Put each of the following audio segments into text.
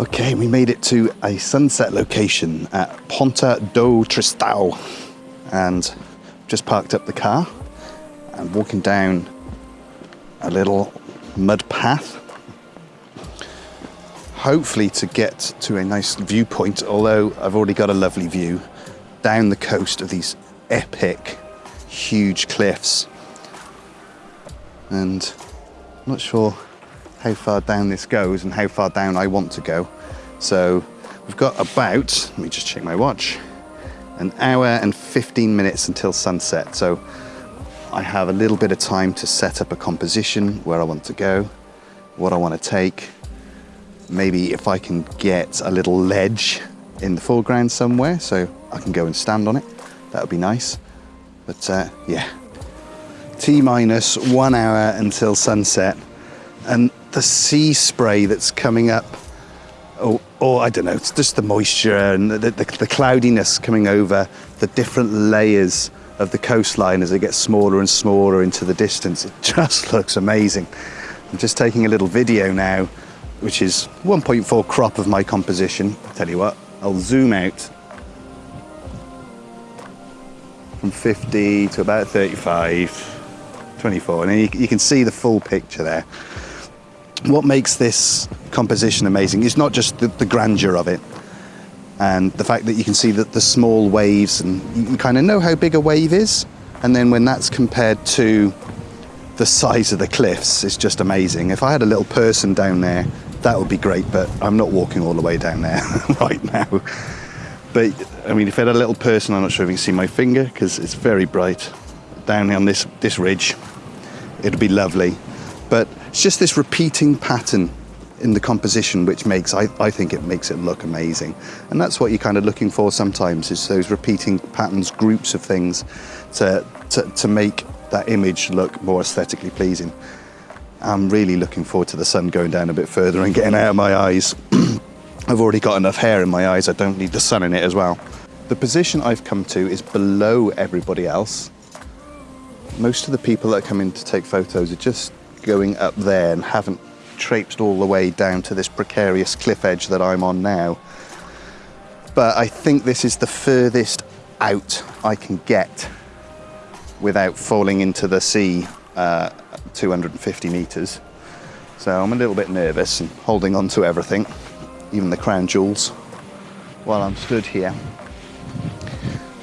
Okay, we made it to a sunset location at Ponta do Tristão and just parked up the car and walking down a little mud path. Hopefully to get to a nice viewpoint, although I've already got a lovely view down the coast of these epic, huge cliffs. And I'm not sure how far down this goes and how far down I want to go. So we've got about, let me just check my watch, an hour and 15 minutes until sunset. So I have a little bit of time to set up a composition, where I want to go, what I want to take. Maybe if I can get a little ledge in the foreground somewhere so I can go and stand on it, that would be nice. But uh, yeah, T minus one hour until sunset and the sea spray that's coming up, or, or I don't know, it's just the moisture and the, the, the cloudiness coming over the different layers of the coastline as it gets smaller and smaller into the distance. It just looks amazing. I'm just taking a little video now, which is 1.4 crop of my composition. I'll tell you what, I'll zoom out from 50 to about 35, 24, and you, you can see the full picture there what makes this composition amazing is not just the, the, grandeur of it and the fact that you can see that the small waves and you kind of know how big a wave is. And then when that's compared to the size of the cliffs it's just amazing. If i had a little person down there that would be great but i'm not walking all the way down there right now. But i mean if i had a little person i'm not sure if you can see my finger because it's very bright down on this this ridge. It'd be lovely but it's just this repeating pattern in the composition which makes I, I think it makes it look amazing. And that's what you're kind of looking for sometimes is those repeating patterns groups of things to, to, to make that image look more aesthetically pleasing. I'm really looking forward to the sun going down a bit further and getting out of my eyes. I've already got enough hair in my eyes I don't need the sun in it as well. The position I've come to is below everybody else. Most of the people that come in to take photos are just going up there and haven't traipsed all the way down to this precarious cliff edge that I'm on now. But I think this is the furthest out I can get without falling into the sea uh, 250 meters. So I'm a little bit nervous and holding on to everything, even the crown jewels, while I'm stood here.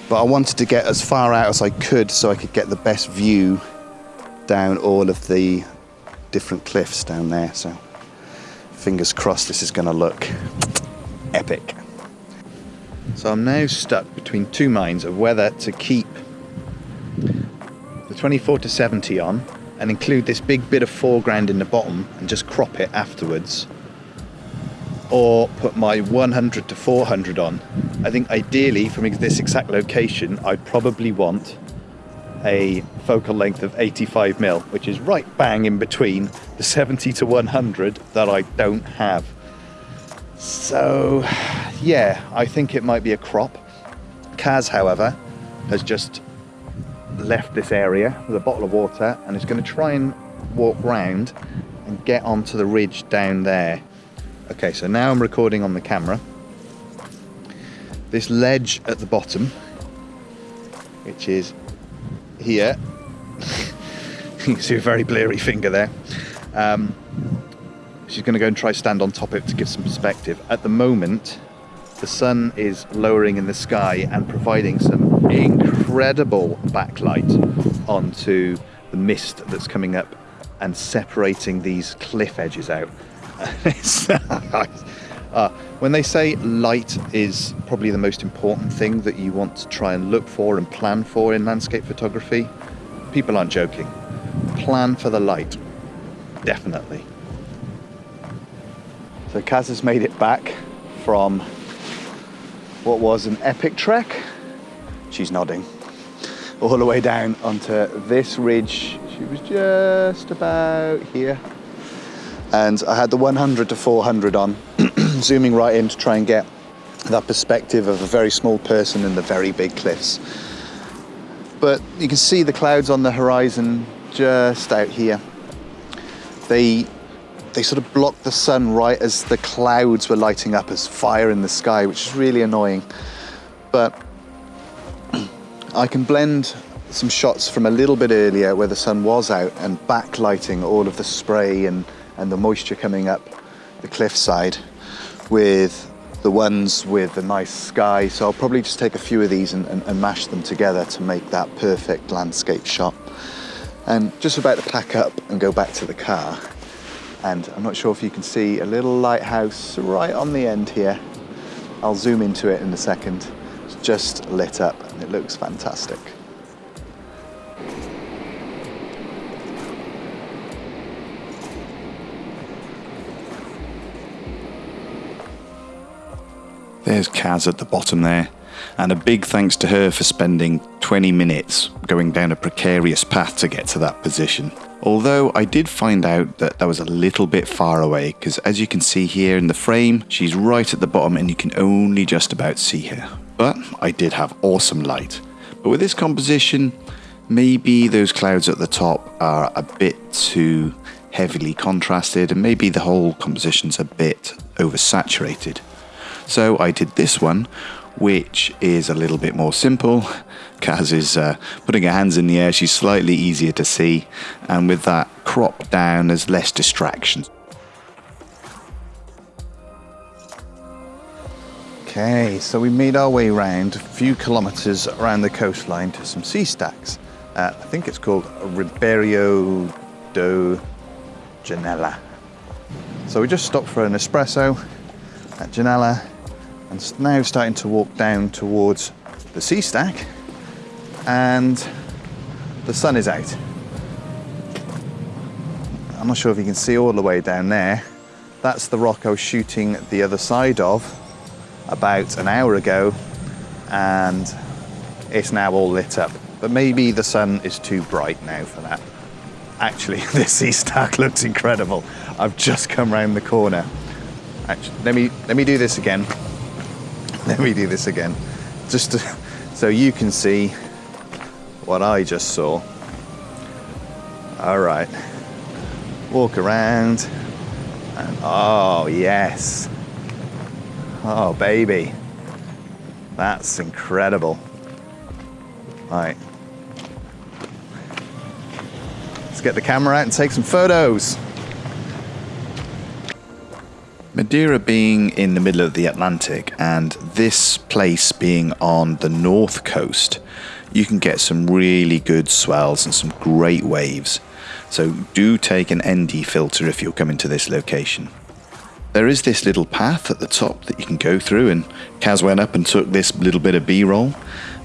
But I wanted to get as far out as I could so I could get the best view down all of the different cliffs down there. So fingers crossed this is going to look epic. So I'm now stuck between two minds of whether to keep the 24 to 70 on and include this big bit of foreground in the bottom and just crop it afterwards or put my 100 to 400 on. I think ideally from this exact location I'd probably want a focal length of 85 mil, which is right bang in between the 70 to 100 that I don't have. So yeah, I think it might be a crop. Kaz, however, has just left this area with a bottle of water and is going to try and walk round and get onto the ridge down there. Okay, so now I'm recording on the camera. This ledge at the bottom, which is here. you can see a very blurry finger there. Um, she's going to go and try stand on top of it to give some perspective. At the moment, the sun is lowering in the sky and providing some incredible backlight onto the mist that's coming up and separating these cliff edges out. uh, when they say light is probably the most important thing that you want to try and look for and plan for in landscape photography, people aren't joking. Plan for the light, definitely. So Kaz has made it back from what was an epic trek. She's nodding. All the way down onto this ridge. She was just about here. And I had the 100 to 400 on zooming right in to try and get that perspective of a very small person in the very big cliffs. But you can see the clouds on the horizon just out here. They they sort of blocked the sun right as the clouds were lighting up as fire in the sky, which is really annoying. But I can blend some shots from a little bit earlier where the sun was out and backlighting all of the spray and, and the moisture coming up the cliffside with the ones with the nice sky. So I'll probably just take a few of these and, and, and mash them together to make that perfect landscape shot. And just about to pack up and go back to the car. And I'm not sure if you can see a little lighthouse right on the end here. I'll zoom into it in a second. It's just lit up and it looks fantastic. There's Kaz at the bottom there. And a big thanks to her for spending 20 minutes going down a precarious path to get to that position. Although I did find out that that was a little bit far away because as you can see here in the frame, she's right at the bottom and you can only just about see her. But I did have awesome light. But with this composition, maybe those clouds at the top are a bit too heavily contrasted and maybe the whole composition's a bit oversaturated. So I did this one, which is a little bit more simple. Kaz is uh, putting her hands in the air, she's slightly easier to see, and with that crop down, there's less distractions. Okay, so we made our way around a few kilometres around the coastline to some sea stacks. Uh, I think it's called Ribeira da Janela. So we just stopped for an espresso at Janela and now starting to walk down towards the sea stack and the sun is out. I'm not sure if you can see all the way down there. That's the rock I was shooting the other side of about an hour ago and it's now all lit up. But maybe the sun is too bright now for that. Actually, this sea stack looks incredible. I've just come round the corner. Actually, let me, let me do this again. Let me do this again, just to, so you can see what I just saw. All right, walk around, and oh yes, oh baby, that's incredible. Right, let's get the camera out and take some photos. Madeira being in the middle of the Atlantic and this place being on the north coast, you can get some really good swells and some great waves. So do take an ND filter if you're coming to this location. There is this little path at the top that you can go through and Kaz went up and took this little bit of b-roll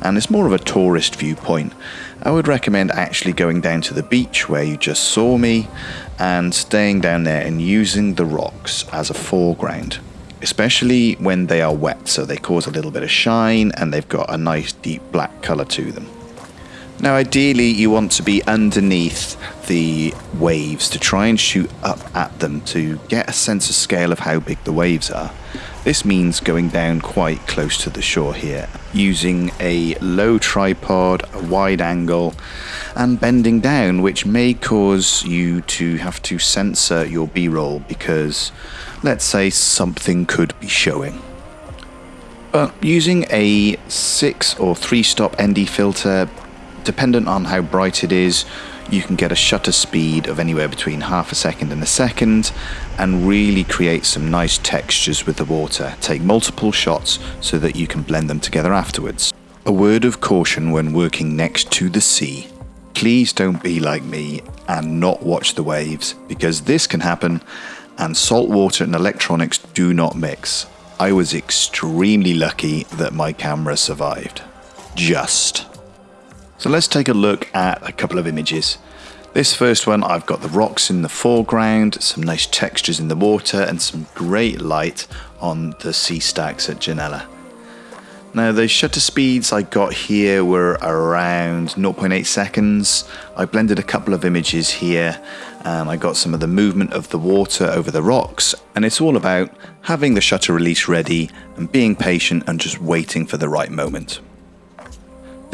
and it's more of a tourist viewpoint. I would recommend actually going down to the beach where you just saw me and staying down there and using the rocks as a foreground especially when they are wet so they cause a little bit of shine and they've got a nice deep black color to them. Now ideally you want to be underneath the waves to try and shoot up at them to get a sense of scale of how big the waves are. This means going down quite close to the shore here, using a low tripod, a wide angle, and bending down, which may cause you to have to censor your B-roll because, let's say, something could be showing. But using a 6 or 3 stop ND filter, dependent on how bright it is, you can get a shutter speed of anywhere between half a second and a second and really create some nice textures with the water. Take multiple shots so that you can blend them together afterwards. A word of caution when working next to the sea. Please don't be like me and not watch the waves because this can happen and salt water and electronics do not mix. I was extremely lucky that my camera survived. Just. So let's take a look at a couple of images. This first one, I've got the rocks in the foreground, some nice textures in the water, and some great light on the sea stacks at Janela. Now the shutter speeds I got here were around 0.8 seconds. I blended a couple of images here and I got some of the movement of the water over the rocks and it's all about having the shutter release ready and being patient and just waiting for the right moment.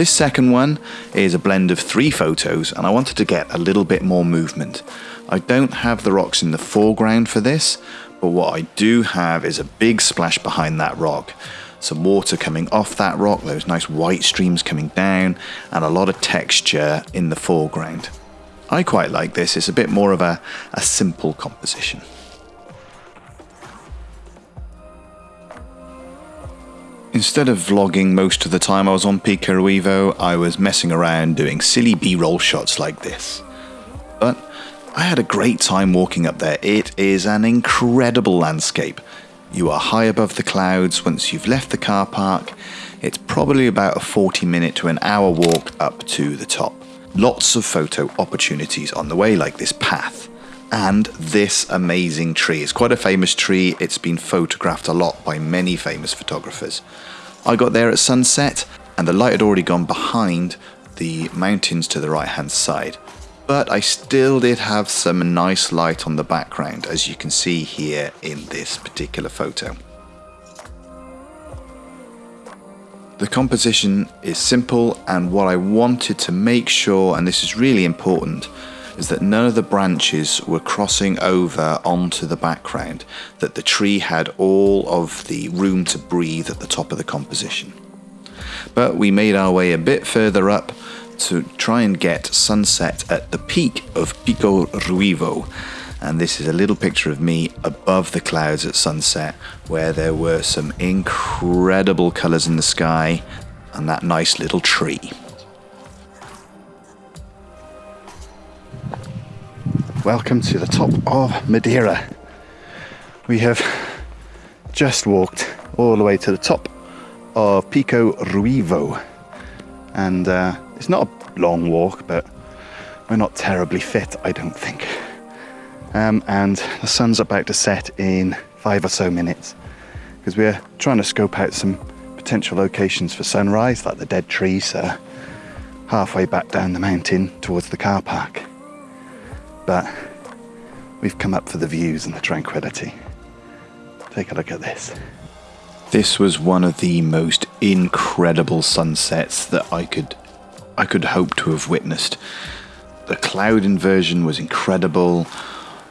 This second one is a blend of three photos and I wanted to get a little bit more movement. I don't have the rocks in the foreground for this, but what I do have is a big splash behind that rock. Some water coming off that rock, those nice white streams coming down, and a lot of texture in the foreground. I quite like this, it's a bit more of a, a simple composition. Instead of vlogging most of the time I was on Pico Ruivo, I was messing around doing silly B-roll shots like this. But I had a great time walking up there. It is an incredible landscape. You are high above the clouds once you've left the car park. It's probably about a 40 minute to an hour walk up to the top. Lots of photo opportunities on the way like this path and this amazing tree. It's quite a famous tree. It's been photographed a lot by many famous photographers. I got there at sunset and the light had already gone behind the mountains to the right hand side. But I still did have some nice light on the background as you can see here in this particular photo. The composition is simple and what I wanted to make sure, and this is really important, is that none of the branches were crossing over onto the background, that the tree had all of the room to breathe at the top of the composition. But we made our way a bit further up to try and get sunset at the peak of Pico Ruivo. And this is a little picture of me above the clouds at sunset, where there were some incredible colours in the sky and that nice little tree. Welcome to the top of Madeira. We have just walked all the way to the top of Pico Ruivo. And uh, it's not a long walk, but we're not terribly fit, I don't think. Um, and the sun's about to set in five or so minutes because we're trying to scope out some potential locations for sunrise, like the dead trees uh, halfway back down the mountain towards the car park but we've come up for the views and the tranquility. Take a look at this. This was one of the most incredible sunsets that I could I could hope to have witnessed. The cloud inversion was incredible.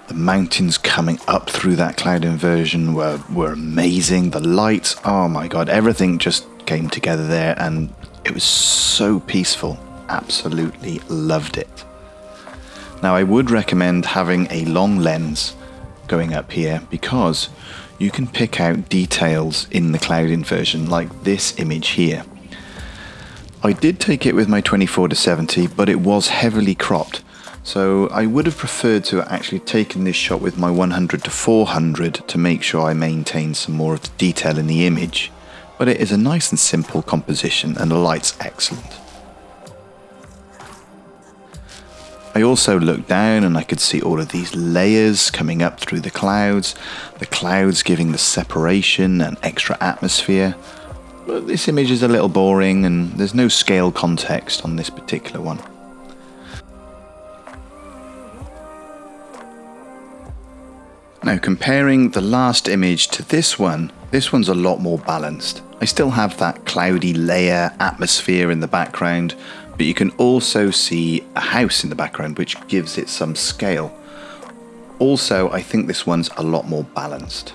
The mountains coming up through that cloud inversion were, were amazing. The lights, oh my god, everything just came together there and it was so peaceful. Absolutely loved it. Now I would recommend having a long lens going up here because you can pick out details in the cloud inversion like this image here. I did take it with my 24 to 70 but it was heavily cropped so I would have preferred to have actually taken this shot with my 100 to 400 to make sure I maintain some more of the detail in the image but it is a nice and simple composition and the light's excellent. I also looked down and I could see all of these layers coming up through the clouds, the clouds giving the separation and extra atmosphere. But this image is a little boring and there's no scale context on this particular one. Now comparing the last image to this one, this one's a lot more balanced. I still have that cloudy layer atmosphere in the background, but you can also see a house in the background which gives it some scale. Also, I think this one's a lot more balanced.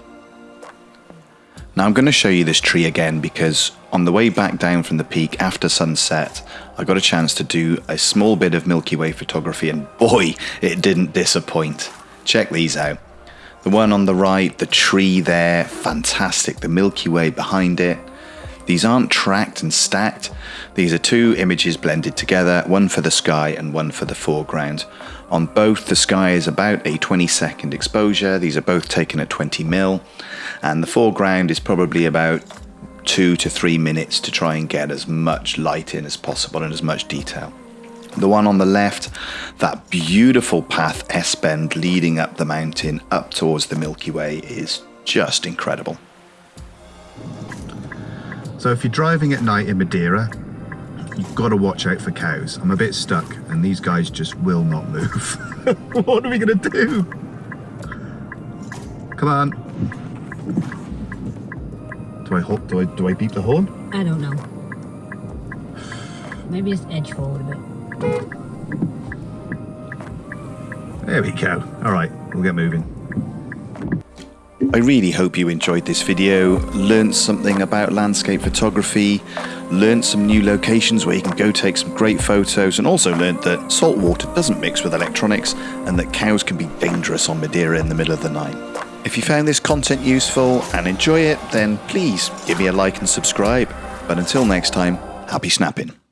Now I'm going to show you this tree again because on the way back down from the peak after sunset, I got a chance to do a small bit of Milky Way photography and boy, it didn't disappoint. Check these out. The one on the right, the tree there, fantastic. The Milky Way behind it. These aren't tracked and stacked. These are two images blended together, one for the sky and one for the foreground. On both, the sky is about a 20 second exposure. These are both taken at 20 mil. And the foreground is probably about two to three minutes to try and get as much light in as possible and as much detail. The one on the left, that beautiful path S-bend leading up the mountain up towards the Milky Way is just incredible. So if you're driving at night in Madeira, you've got to watch out for cows. I'm a bit stuck and these guys just will not move. what are we going to do? Come on. Do I, do I, do I beep the horn? I don't know. Maybe just edge forward a bit. There we go. All right, we'll get moving. I really hope you enjoyed this video, learned something about landscape photography, learned some new locations where you can go take some great photos, and also learned that salt water doesn't mix with electronics and that cows can be dangerous on Madeira in the middle of the night. If you found this content useful and enjoy it, then please give me a like and subscribe. But until next time, happy snapping.